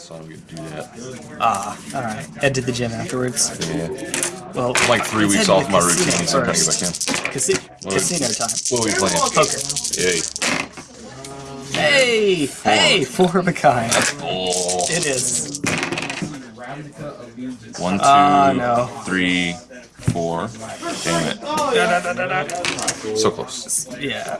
so I don't get to do that. Ah, alright. Head to the gym afterwards. Yeah. Well, I'm like three weeks off my routine, so I'm trying to get back in. Casi- What- casino time. What are we playing? Poker. Hey! Hey! Four of a kind. Oh. It is. One, two, Ah, no. three, four. Damn it. Da, da, da. So close. Yeah.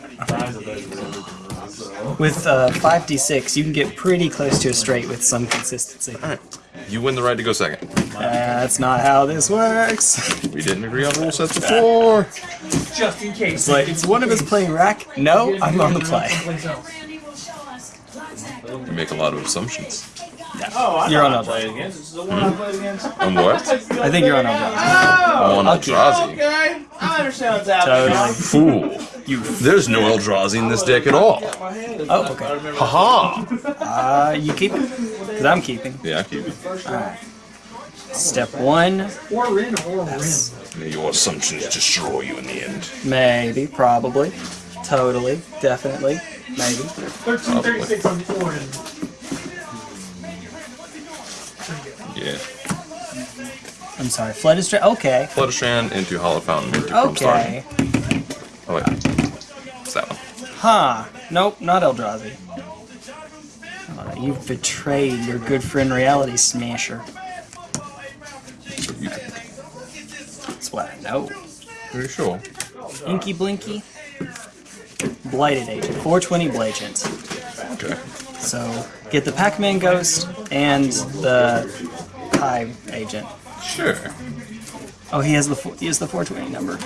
With uh, 5d6, you can get pretty close to a straight with some consistency. Alright. You win the right to go second. that's not how this works. We didn't agree on rule sets before. Just in case. It's like, is one of us playing rack? No, I'm on the play. You make a lot of assumptions. Oh, I You're on who I Eldrazi. played against. This is the one I played against. On what? I think you're on Eldrazi. I'm on I'll Eldrazi. Okay, I understand what's happening. Totally. Fool. You. There's no Eldrazi in this deck at all. Oh, okay. Haha. Uh, you keep it? Because I'm keeping. Yeah, I keep it. Alright. Step one, Or in, or May Your assumptions destroy you in the end. maybe, probably, totally, definitely, maybe. 1336 on Orin. Yeah. I'm sorry, Dra- Okay, Flooded Strand into Hallowed Fountain into okay. Oh wait. It's that one. Huh. Nope, not Eldrazi. Uh, you've betrayed your good friend Reality Smasher. So you think. That's what I know. Very sure. Inky Blinky. Blighted Agent. 420 Blagent. Okay. So, get the Pac-Man Ghost and the Hive Agent. Sure. Oh, he has the he has the 420 number.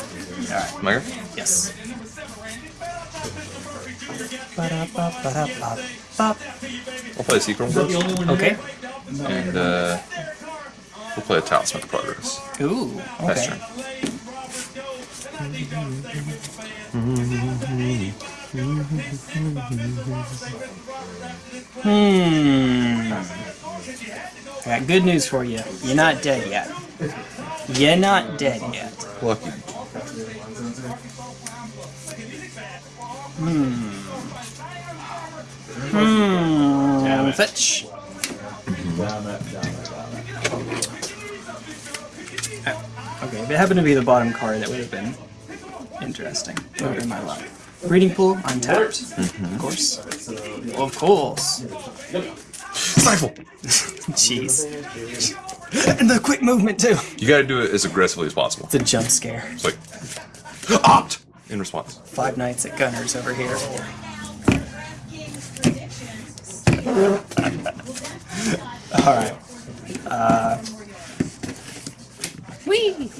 Alright, Meyer? yes. We'll play a Secret World. Okay. And uh, we'll play a Talisman of Progress. Ooh, okay. turn. Hmm. I got good news for you. You're not dead yet. You're not dead yet. Lucky. Hmm. Fetch. Uh, Okay, if it happened to be the bottom card, that would have been interesting. That would have been my luck. Breeding pool, untapped. Of course. Of course. Stifle! Jeez. And the quick movement, too. You gotta do it as aggressively as possible. It's a jump scare. It's like, opt! In response. Five nights at Gunners over here. Alright. Uh. Whee!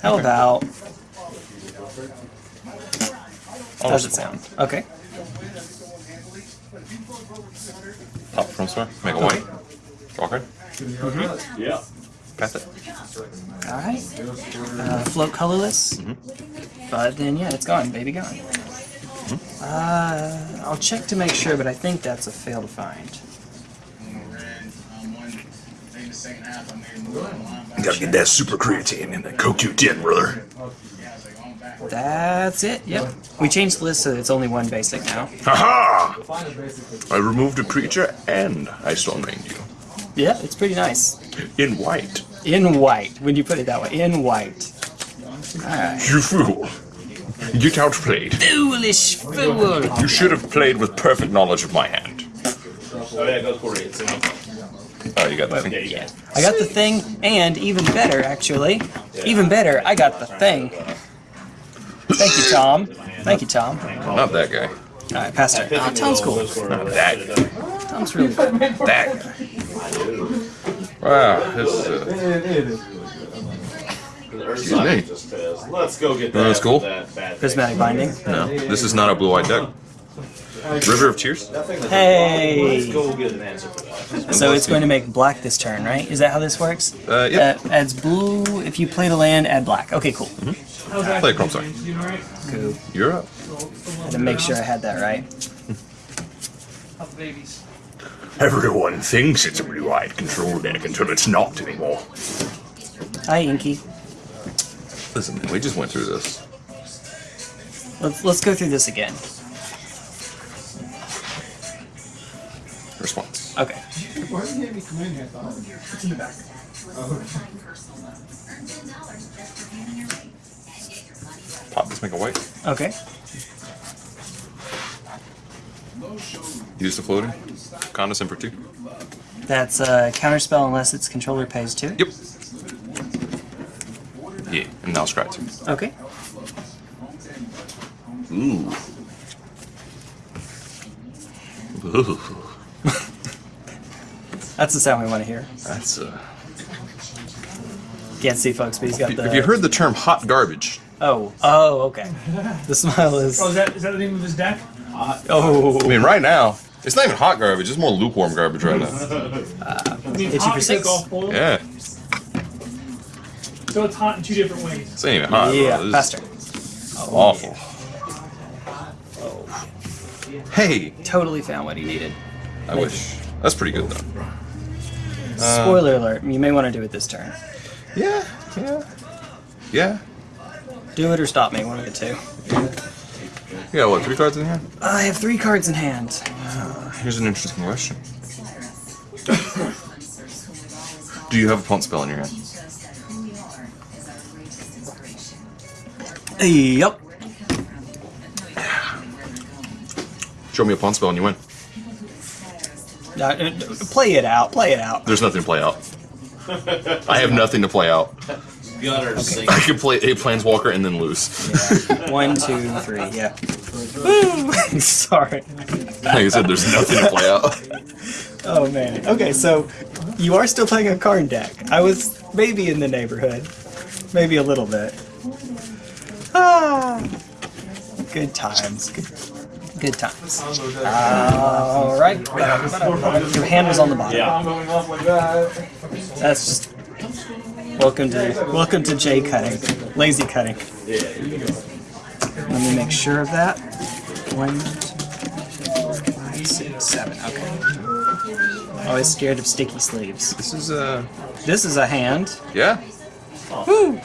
How about. How does it sound? Okay. Top from star. Make a white. Draw card. Yeah. Pass it. Alright. Uh, float colorless. But then, yeah, it's gone. Baby gone. Uh, I'll check to make sure, but I think that's a fail to find. Gotta get that super creatine and that CoQ10, brother. That's it, yep. We changed the list so it's only one basic now. Haha! I removed a creature and I storm rained you. Yeah, it's pretty nice. In white. In white, when you put it that way. In white. Alright. You fool. Get outplayed. Foolish fool! You should have played with perfect knowledge of my hand. Oh yeah, go for it. Oh, you got the thing. Yeah. I got the thing, and even better, actually. Even better, I got the thing. Thank you, Tom. Thank you, Tom. Not that guy. Alright, pass turn. Oh, Tom's cool. Not that guy. Tom's really cool. That guy. Wow, this is, uh, Excuse me. Let's go get that. that's cool. That Prismatic Ending. no, this is not a blue-white deck. River of Tears? Hey! Let's go get an answer. So it's going to make black this turn, right? Is that how this works? Uh, yep. Uh, adds blue. If you play the land, add black. Okay, cool. Play a Chrome Star. Cool. You're up. Had to make sure I had that right. Everyone thinks it's a blue-eyed control deck until it's not anymore. Hi, Inky. Listen, man, we just went through this. Let's let's go through this again. response. Okay. Pop this, make a white. Okay. Use the floating. Condescend for two. That's a counterspell unless its controller pays two. Yep. Yeah, and now scry two. Okay. Ooh. Ooh. That's the sound we want to hear. That's uh. Can't see folks, but he's got the. Have you heard the term hot garbage? Oh. Oh. Okay. The smile is. Oh, is that is that the name of his deck? Hot. Oh. I mean, right now, it's not even hot garbage. It's more lukewarm garbage right now. I mean, hot for six? golf boil. Yeah, So it's hot in two different ways. this ain't even hot. yeah. bro. This is Faster. Awful. Hey, Totally found what he needed. I wish. That's pretty good though. Uh, Spoiler alert. You may want to do it this turn. Yeah, yeah, yeah. Do it or stop me. One of the two. You got what? Three cards in hand? I have three cards in hand. Uh, here's an interesting question. Do you have a punt spell in your hand? Yep. Show me a pump spell and you win. Uh, play it out. Play it out. There's nothing to play out. I have nothing to play out. Gunner sing. I could play a Planeswalker and then lose. One, two, three. Yeah. Woo! Sorry. Like I said, there's nothing to play out. Oh man. Okay, so you are still playing a card deck. I was maybe in the neighborhood, maybe a little bit. Good times. Good, good times. All right. Your hand was on the bottom. Yeah. That's just. Welcome to welcome to J cutting, lazy cutting. Yeah. Let me make sure of that. One, two, five, six, seven. Okay. Always scared of sticky sleeves. This is a. This is a hand. yeah. Woo!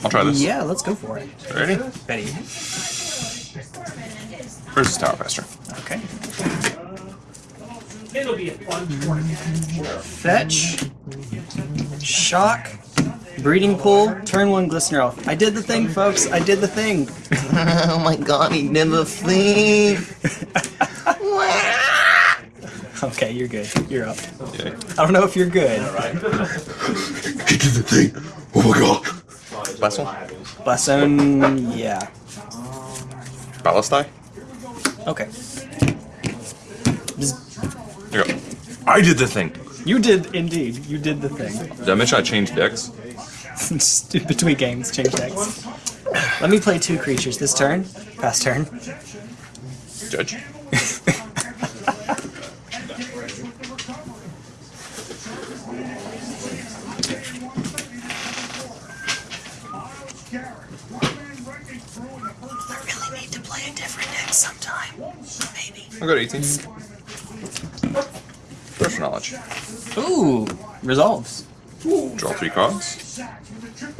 Alright, I'll try this. Yeah, let's go for it. Ready? Betty. Versus Tower Master. Okay. It'll be a fun tournament. Fetch. Shock. Breeding pool. Turn one Glistener Elf. I did the thing, folks. I did the thing. Oh my god, he did the thing. Okay, you're good. You're up. Okay. I don't know if you're good. He did the thing. Oh my god. Last one. Yeah. Ballista. Okay. Here you go. I did the thing. You did indeed. You did the thing. Did I mention I changed decks? Between games, change decks. Let me play two creatures this turn. Pass turn. Judge. Maybe. I'll go 18. First knowledge. Ooh, resolves. Draw three cards.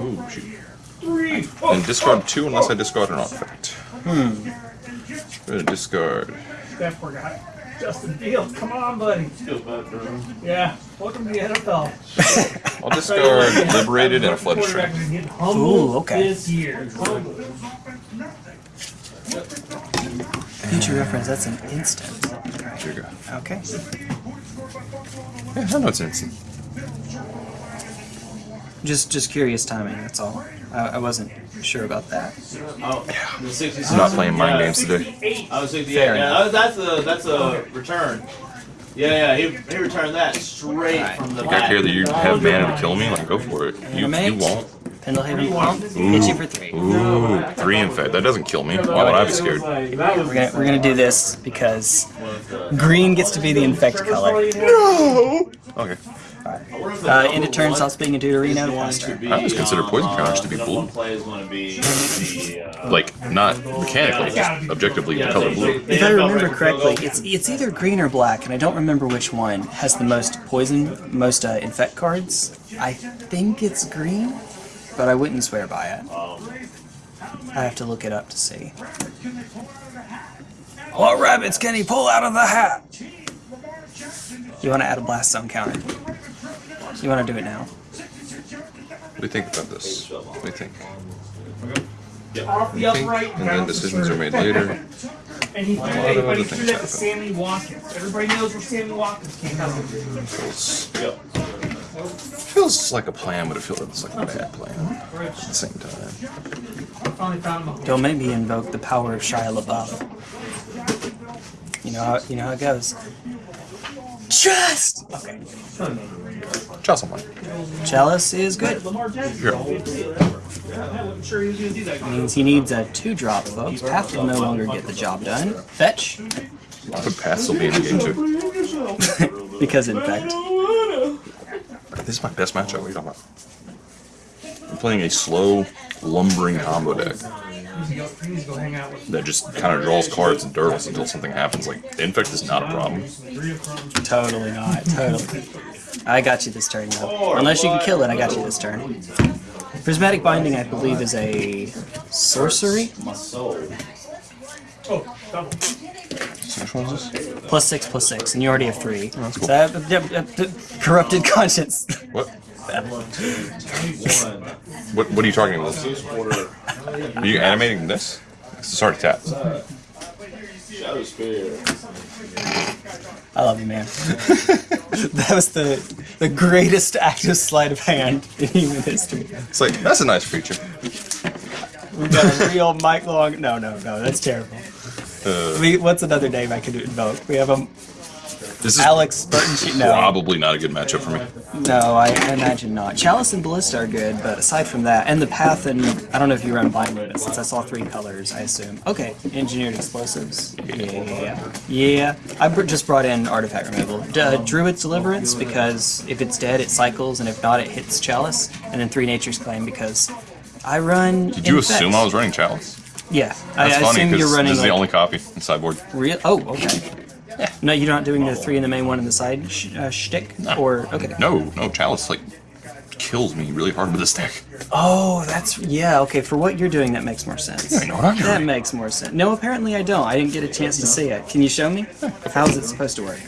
Ooh, shoot. And discard two unless I discard an artifact. Hmm. Gonna discard. That poor guy. Justin Fields, come on, buddy. Yeah, welcome to the NFL. I'll discard Liberated and a Flood Quarterback String. is getting humbled Ooh, okay. This year. Humbled. Future reference, that's an instant. Here you go. Okay. Yeah, I know it's instant. Just just curious timing, that's all. I, I wasn't sure about that. Oh, the 66. I'm not playing mind Yeah. games today. I was 68. Fair Yeah, enough. that's a that's a return. Yeah, yeah, he, he returned that straight Alright. from the I back. care that you have mana to kill me. Like, go for it. You, you Animate. won't. Pendelhaven Pump, hit you for three. Ooh, three in fact. That doesn't kill me. Why would I be scared? We're gonna we're gonna do this because green gets to be the infect color. No! Okay. Uh, end of turn, stop speaking into arena, pass. I always consider poison counters to be blue. One play is going to be the. Uh, Like, not mechanically, just objectively the color blue. If I remember correctly, it's it's either green or black, and I don't remember which one has the most poison, most uh, infect cards. I think it's green, but I wouldn't swear by it. I have to look it up to see. What rabbits can he pull out of the hat? You want to add a blast zone counter? You want to do it now? We think about this? We think? Off the Think, upright. and then decisions are made later. And he threw lot that, of other things that to happen. Sammy Watkins. Everybody knows where Sammy Watkins came from. Feels, like a plan, but it feels like a bad plan at the same time. I finally found him. Don't make me invoke the power of Shia LaBeouf. You know how you know how it goes. Just okay. Chelsea someone. Chalice is good. Lamar Jackson. Yeah, I wasn't sure he going to do that. Means he needs a two drop, folks. Path will no longer get the job done. Fetch, Could pass will be in the game too. because in fact, This is my best matchup. What are you talking about? I'm playing a slow, lumbering combo deck He needs to go- he needs to go hang out with that just kind of draws cards and dirtles until something happens. Like, Infect is not a problem. three of them. totally not. Totally. I got you this turn, though. Unless you can kill it, I got you this turn. Prismatic Ending, I believe, is a sorcery. My soul. Oh, double. Which one is this? Plus six, plus six, and you already have three. that's cool. So, uh, uh, corrupted conscience. What? One, two, one. What, what are you talking about? Are you animating this? It's already tapped. Shadow Spear. I love you, man. that was the the greatest active sleight of hand in human history. It's like, that's a nice feature. We've got a real Mike Long. No, no, no, that's terrible. Uh, We, what's another name I could invoke? We have a this is Alex Burton. She, no, probably not a good matchup for me. no, I imagine not. Chalice and Ballista are good, but aside from that, and the Path and I don't know if you run Blind Lotus, since I saw three colors, I assume. Okay, engineered explosives. Yeah, yeah. I just brought in artifact removal. D- uh, Druid's Deliverance because if it's dead, it cycles, and if not, it hits Chalice, and then three Nature's Claim because I run. Did you Infect. assume I was running Chalice? Yeah, I, That's I funny assume you're running this is the only copy in sideboard. Real? Oh, okay. Yeah. No, you're not doing the three in the main, one in the side sh- uh, shtick, or okay. No, no, Chalice like kills me really hard with this deck. Oh, that's yeah. Okay, for what you're doing, that makes more sense. Yeah, I know what I'm doing. That makes more sense. No, apparently I don't. I didn't get a chance to see it. Can you show me? How's it supposed to work?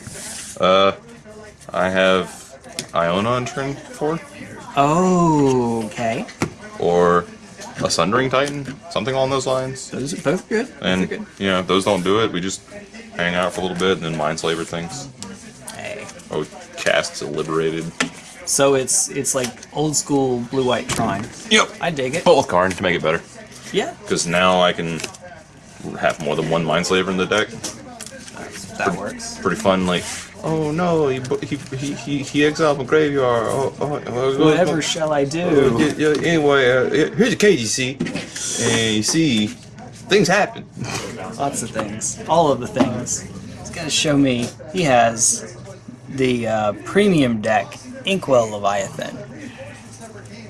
Uh, I have Iona on turn four, Oh, okay. or a Sundering Titan, something along those lines. Those are both good. And good. you know, if those don't do it, we just hang out for a little bit and then mind slaver things. Hey. Oh, casts a liberated. So it's it's like old school blue white Tron. Yep. I dig it. But with Karn to make it better, Yeah, because now I can have more than one mind slaver in the deck. that works. Pretty fun. Like, oh no, he he he he, exiled from graveyard. Oh, oh, oh, Whatever oh, shall I oh, do? yeah, anyway, uh, here's a cage you see, and you see things happen. Lots of things. All of the things. He's to show me. He has the uh, premium deck, Inkwell Leviathan.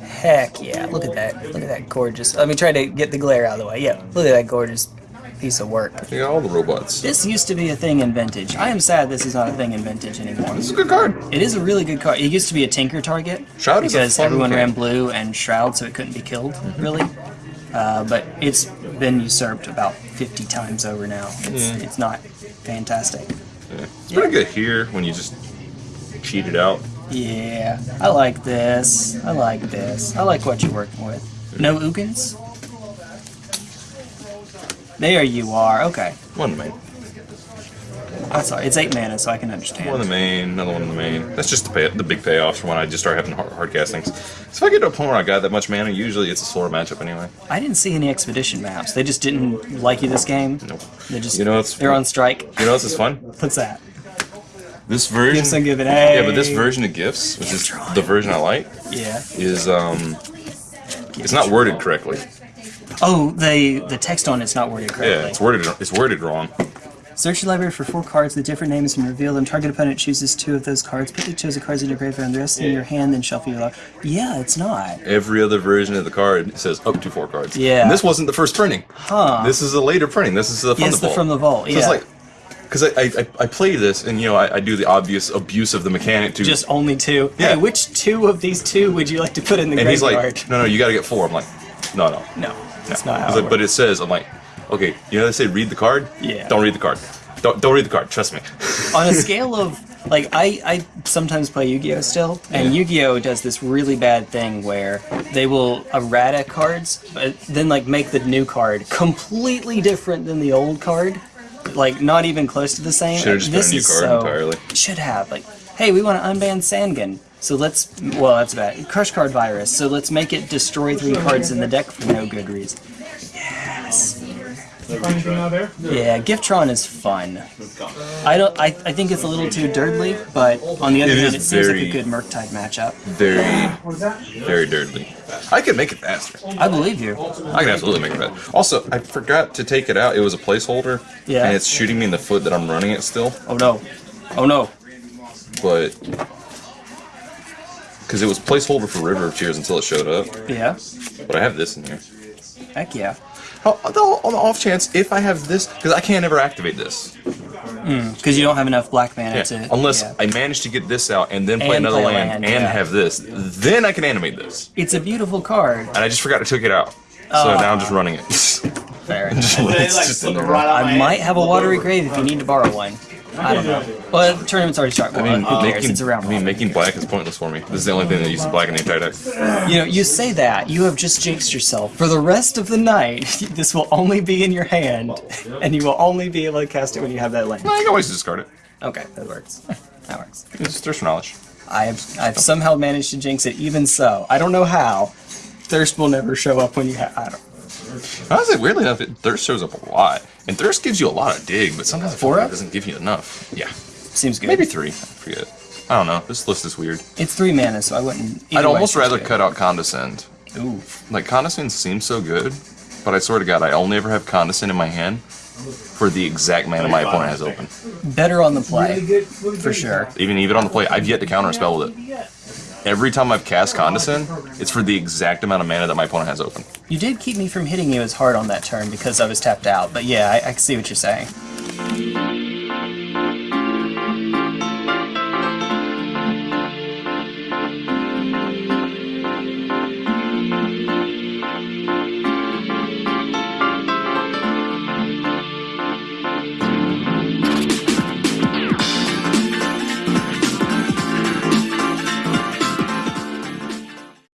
Heck yeah! Look at that. Look at that gorgeous. Let me try to get the glare out of the way. Yeah, look at that gorgeous piece of work. You got all the robots. This used to be a thing in Vintage. I am sad this is not a thing in Vintage anymore. This is a good card. It is a really good card. It used to be a Tinker target Shroud is a because everyone ran blue and Shroud, so it couldn't be killed, really. Uh, but it's been usurped about 50 times over now. It's, it's not fantastic. Yeah. It's pretty good here when you just cheat it out. Yeah, I like this. I like this. I like what you're working with. No Ugins? There you are. Okay. One in the main. That's all. It's eight mana, so I can understand. One in the main, another one in the main. That's just the, pay, the big payoffs for when I just start having hard, hard castings. So if I get to a point where I got that much mana, usually it's a slower matchup anyway. I didn't see any expedition maps. They just didn't like you this game. Nope. They just You know, it's- they're on strike. You know what's is fun? What's that? This version. Gifts and giving. Hey. Yeah, but this version of gifts, which is the version I like, Yeah. is um, it's not worded correctly. Oh, the the text on it's not worded correctly. Yeah, it's worded it's worded wrong. Search your library for four cards with different names and reveal them. Target opponent chooses two of those cards. Put the chosen cards in your graveyard and the rest in your hand, then shuffle your log. Yeah, it's not. Every other version of the card says up to four cards. Yeah. And this wasn't the first printing. Huh. This is a later printing. This is the from Yes, the vault. from the vault, So yeah. it's like, because I, I I play this and you know I, I do the obvious abuse of the mechanic to Just only two. Yeah. Hey, which two of these two would you like to put in the and he's graveyard? like no no you got to get four. I'm like no no no, that's not how. It like, but it says I'm like Okay, you know they say read the card. Yeah. Don't read the card. Don't don't read the card. Trust me. on a scale of like I, I sometimes play Yu-Gi-Oh still, and Yu-Gi-Oh does this really bad thing where they will errata cards, but then like make the new card completely different than the old card, like not even close to the same. Should've just been a new card so, entirely. Should have like, hey, we want to unban Sangan, so let's well that's bad. Crush card virus, so let's make it destroy three cards in the deck for no good reason. Yes. Anything out there? Yeah, Giftron is fun. I don't. I, I think it's a little too dirtly, but on the other It hand, it seems like a good Murktide matchup. Very What is that? very dirtly. I could make it faster. I believe you. I can absolutely make it better. Also, I forgot to take it out. It was a placeholder. Yeah. And it's shooting me in the foot that I'm running it still, Oh no. Oh no. but because it was placeholder for River of Tears until it showed up. Yeah. But I have this in here. Heck yeah. Oh, on the, on the off chance, if I have this, because I can't ever activate this. Hmm, because you don't have enough black mana Yeah. to. Unless yeah. I manage to get this out and then play And another play land, land, and yeah. have this, then I can animate this. It's a beautiful card. And I just forgot to take it out. So Oh. now I'm just running it. Fair. Just- like just right I might have a watery grave if you need to borrow one. I don't know. Well, the tournament's already started. I mean, cares? Uh, making, It's around. I mean, making black is pointless for me. This is the only thing that uses black in the entire deck. You know, you say that, you have just jinxed yourself. For the rest of the night, this will only be in your hand, and you will only be able to cast it when you have that land. No, you can always discard it. Okay, that works. That works. It's thirst for knowledge. I've I've somehow managed to jinx it. Even so, I don't know how. Thirst will never show up when you have. I don't. Honestly, weirdly enough, it, thirst shows up a lot, and thirst gives you a lot of dig, but sometimes Four it doesn't give you enough. Yeah, Seems good. maybe three. I forget. I don't know. This list is weird. it's three mana, so I wouldn't. I'd almost rather cut out condescend. Ooh, Like condescend seems so good, but I swear to God, I only ever have condescend in my hand for the exact mana my opponent has open. better on the play Really good. Really for sure. Even even on the play, I've yet to counter a spell with it. Every time I've cast condescend, it's for the exact amount of mana that my opponent has open. You did keep me from hitting you as hard on that turn because I was tapped out, but yeah, I, I see what you're saying.